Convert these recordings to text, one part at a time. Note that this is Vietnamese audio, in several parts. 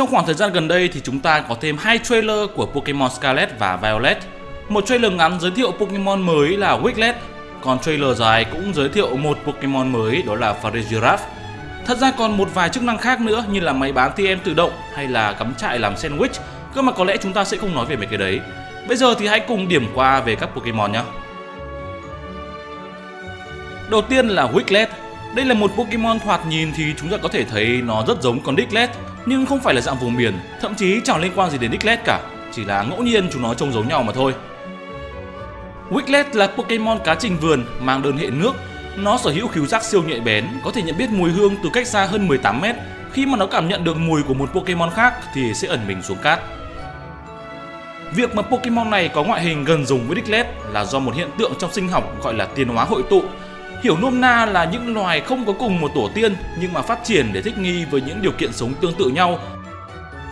Trong khoảng thời gian gần đây thì chúng ta có thêm hai trailer của Pokemon Scarlet và Violet. Một trailer ngắn giới thiệu Pokemon mới là Wiglet, còn trailer dài cũng giới thiệu một Pokemon mới đó là Farigiraf. Thật ra còn một vài chức năng khác nữa như là máy bán TM tự động hay là cắm trại làm sandwich, cơ mà có lẽ chúng ta sẽ không nói về mấy cái đấy. Bây giờ thì hãy cùng điểm qua về các Pokemon nhé. Đầu tiên là Wiglet. Đây là một Pokemon thoạt nhìn thì chúng ta có thể thấy nó rất giống con Diglett, nhưng không phải là dạng vùng miền, thậm chí chẳng liên quan gì đến Diglett cả, chỉ là ngẫu nhiên chúng nó trông giống nhau mà thôi. Wiglet là Pokemon cá trình vườn mang đơn hệ nước. Nó sở hữu khiếu giác siêu nhạy bén, có thể nhận biết mùi hương từ cách xa hơn 18m. Khi mà nó cảm nhận được mùi của một Pokemon khác thì sẽ ẩn mình xuống cát. Việc mà Pokemon này có ngoại hình gần giống với Diglett là do một hiện tượng trong sinh học gọi là tiến hóa hội tụ. Hiểu nôm na là những loài không có cùng một tổ tiên nhưng mà phát triển để thích nghi với những điều kiện sống tương tự nhau.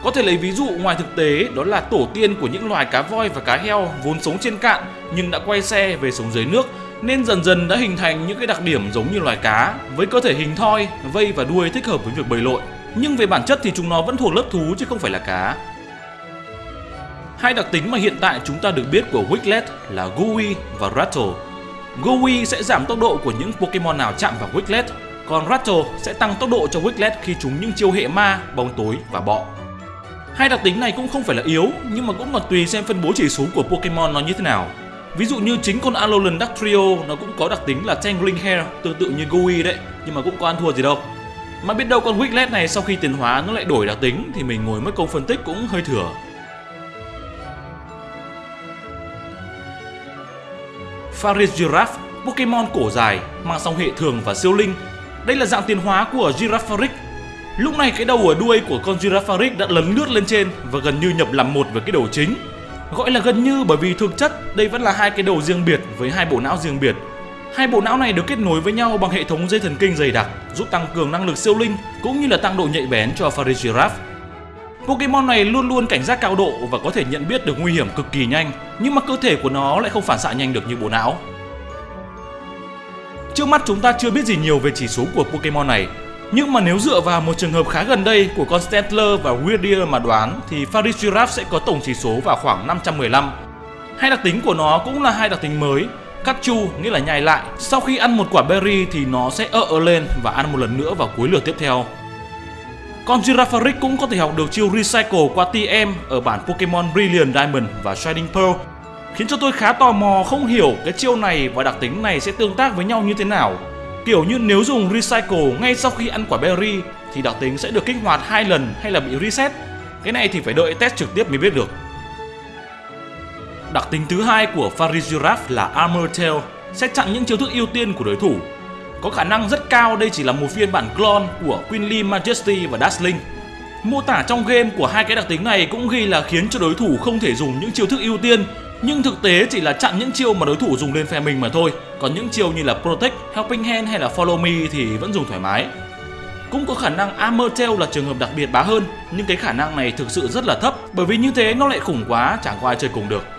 Có thể lấy ví dụ ngoài thực tế đó là tổ tiên của những loài cá voi và cá heo vốn sống trên cạn nhưng đã quay xe về sống dưới nước nên dần dần đã hình thành những cái đặc điểm giống như loài cá với cơ thể hình thoi, vây và đuôi thích hợp với việc bơi lội. Nhưng về bản chất thì chúng nó vẫn thuộc lớp thú chứ không phải là cá. Hai đặc tính mà hiện tại chúng ta được biết của Wiglet là Gooey và Rattle. Gowi sẽ giảm tốc độ của những Pokemon nào chạm vào Wiglet, còn Rattle sẽ tăng tốc độ cho Wiglet khi chúng những chiêu hệ ma, bóng tối và bọ. Hai đặc tính này cũng không phải là yếu, nhưng mà cũng còn tùy xem phân bố chỉ số của Pokemon nó như thế nào. Ví dụ như chính con Alolan Dactrio Trio nó cũng có đặc tính là Tangling Hair tương tự như Gui đấy, nhưng mà cũng có ăn thua gì đâu. Mà biết đâu con Wiglet này sau khi tiến hóa nó lại đổi đặc tính thì mình ngồi mất công phân tích cũng hơi thừa. Farigiraf, Pokemon cổ dài, mang song hệ thường và siêu linh. Đây là dạng tiến hóa của Girafarig. Lúc này cái đầu ở đuôi của con Girafarig đã lấn lướt lên trên và gần như nhập làm một với cái đầu chính. Gọi là gần như bởi vì thực chất đây vẫn là hai cái đầu riêng biệt với hai bộ não riêng biệt. Hai bộ não này được kết nối với nhau bằng hệ thống dây thần kinh dày đặc, giúp tăng cường năng lực siêu linh cũng như là tăng độ nhạy bén cho Farigiraf. Pokemon này luôn luôn cảnh giác cao độ và có thể nhận biết được nguy hiểm cực kỳ nhanh, nhưng mà cơ thể của nó lại không phản xạ nhanh được như bộ não. Trước mắt chúng ta chưa biết gì nhiều về chỉ số của Pokemon này, nhưng mà nếu dựa vào một trường hợp khá gần đây của con Stantler và Weirdier mà đoán thì Farigiraf sẽ có tổng chỉ số vào khoảng 515. Hai đặc tính của nó cũng là hai đặc tính mới. Cắt chu nghĩa là nhai lại, sau khi ăn một quả berry thì nó sẽ ợ lên và ăn một lần nữa vào cuối lượt tiếp theo. Con Girafarig cũng có thể học được chiêu Recycle qua TM ở bản Pokemon Brilliant Diamond và Shining Pearl, khiến cho tôi khá tò mò không hiểu cái chiêu này và đặc tính này sẽ tương tác với nhau như thế nào. Kiểu như nếu dùng Recycle ngay sau khi ăn quả berry thì đặc tính sẽ được kích hoạt hai lần hay là bị reset. Cái này thì phải đợi test trực tiếp mới biết được. Đặc tính thứ hai của Farigiraf là Armor Tail, sẽ chặn những chiêu thức ưu tiên của đối thủ có khả năng rất cao đây chỉ là một phiên bản clone của Queenly Majesty và Dazzling. Mô tả trong game của hai cái đặc tính này cũng ghi là khiến cho đối thủ không thể dùng những chiêu thức ưu tiên nhưng thực tế chỉ là chặn những chiêu mà đối thủ dùng lên phe mình mà thôi. Còn những chiêu như là Protect, Helping Hand hay là Follow Me thì vẫn dùng thoải mái. Cũng có khả năng Armor Tail là trường hợp đặc biệt bá hơn Nhưng cái khả năng này thực sự rất là thấp Bởi vì như thế nó lại khủng quá chẳng có ai chơi cùng được.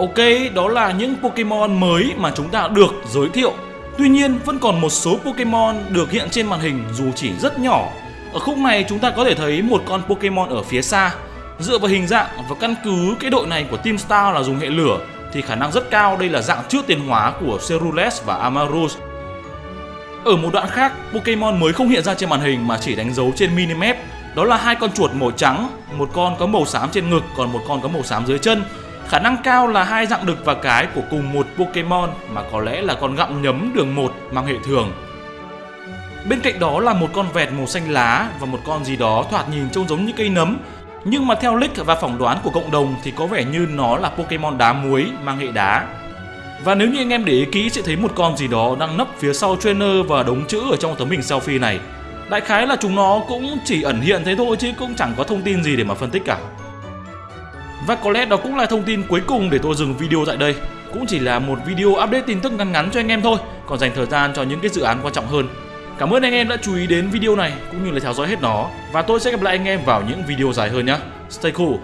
Ok, đó là những Pokemon mới mà chúng ta được giới thiệu. Tuy nhiên, vẫn còn một số Pokemon được hiện trên màn hình dù chỉ rất nhỏ. Ở khúc này chúng ta có thể thấy một con Pokemon ở phía xa. Dựa vào hình dạng và căn cứ cái đội này của Team Star là dùng hệ lửa thì khả năng rất cao đây là dạng trước tiến hóa của Cerulean và Amarus. Ở một đoạn khác, Pokemon mới không hiện ra trên màn hình mà chỉ đánh dấu trên minimap. Đó là hai con chuột màu trắng, một con có màu xám trên ngực còn một con có màu xám dưới chân Khả năng cao là hai dạng đực và cái của cùng một Pokemon mà có lẽ là con gặm nhấm đường một mang hệ thường. Bên cạnh đó là một con vẹt màu xanh lá và một con gì đó thoạt nhìn trông giống như cây nấm. Nhưng mà theo leak và phỏng đoán của cộng đồng thì có vẻ như nó là Pokemon đá muối mang hệ đá. Và nếu như anh em để ý kỹ sẽ thấy một con gì đó đang nấp phía sau trainer và đống chữ ở trong tấm hình selfie này. Đại khái là chúng nó cũng chỉ ẩn hiện thế thôi chứ cũng chẳng có thông tin gì để mà phân tích cả. Và có lẽ đó cũng là thông tin cuối cùng để tôi dừng video tại đây. Cũng chỉ là một video update tin tức ngắn ngắn cho anh em thôi, Còn dành thời gian cho những cái dự án quan trọng hơn. Cảm ơn anh em đã chú ý đến video này, cũng như là theo dõi hết nó. Và tôi sẽ gặp lại anh em vào những video dài hơn nhé. Stay cool.